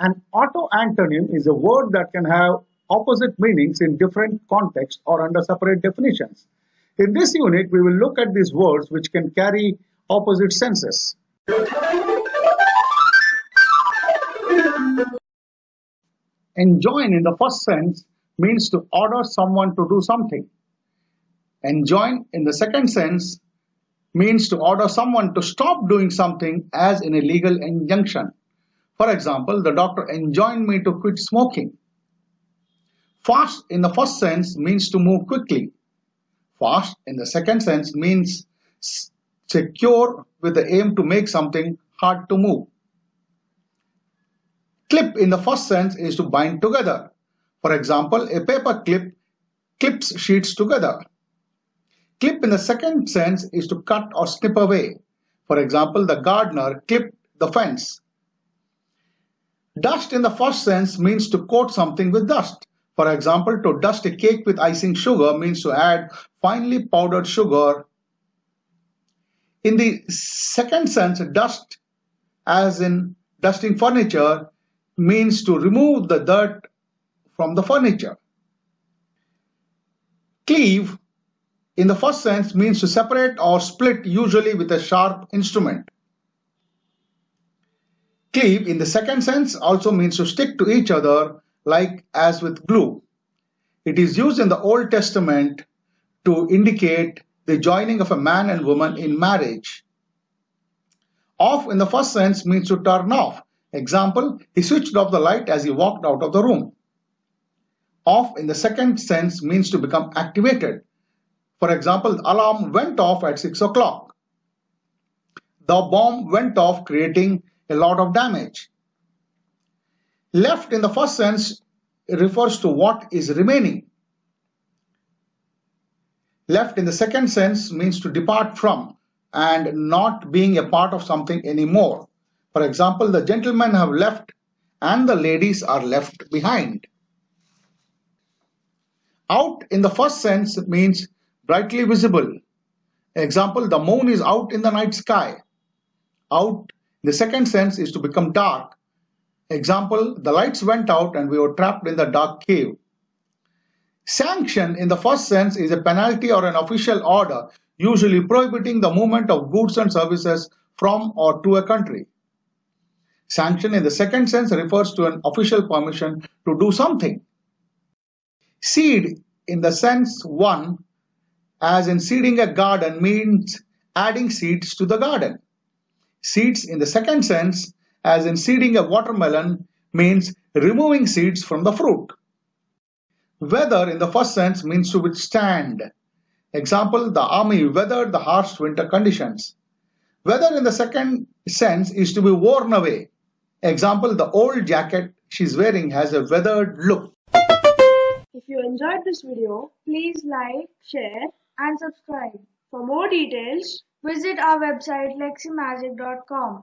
An autoantonym is a word that can have opposite meanings in different contexts or under separate definitions. In this unit, we will look at these words which can carry opposite senses. Enjoin in the first sense means to order someone to do something. Enjoin in the second sense means to order someone to stop doing something as in a legal injunction. For example, the doctor enjoined me to quit smoking. Fast in the first sense means to move quickly. Fast in the second sense means secure with the aim to make something hard to move. Clip in the first sense is to bind together. For example, a paper clip clips sheets together. Clip in the second sense is to cut or snip away. For example, the gardener clipped the fence. Dust in the first sense means to coat something with dust. For example, to dust a cake with icing sugar means to add finely powdered sugar. In the second sense, dust, as in dusting furniture, means to remove the dirt from the furniture. Cleave, in the first sense, means to separate or split, usually with a sharp instrument. Cleave, in the second sense, also means to stick to each other, like as with glue. It is used in the Old Testament to indicate the joining of a man and woman in marriage. Off in the first sense means to turn off. Example, he switched off the light as he walked out of the room. Off in the second sense means to become activated. For example, the alarm went off at 6 o'clock. The bomb went off creating a lot of damage. Left in the first sense refers to what is remaining. Left in the second sense means to depart from and not being a part of something anymore. For example, the gentlemen have left and the ladies are left behind. Out in the first sense means brightly visible. Example, the moon is out in the night sky. Out the second sense is to become dark. Example, the lights went out and we were trapped in the dark cave. Sanction in the first sense is a penalty or an official order, usually prohibiting the movement of goods and services from or to a country. Sanction in the second sense refers to an official permission to do something. Seed in the sense 1 as in seeding a garden means adding seeds to the garden. Seeds in the second sense as in seeding a watermelon means removing seeds from the fruit. Weather in the first sense means to withstand. Example, the army weathered the harsh winter conditions. Weather in the second sense is to be worn away. Example, the old jacket she's wearing has a weathered look. If you enjoyed this video, please like, share and subscribe. For more details, visit our website leximagic.com.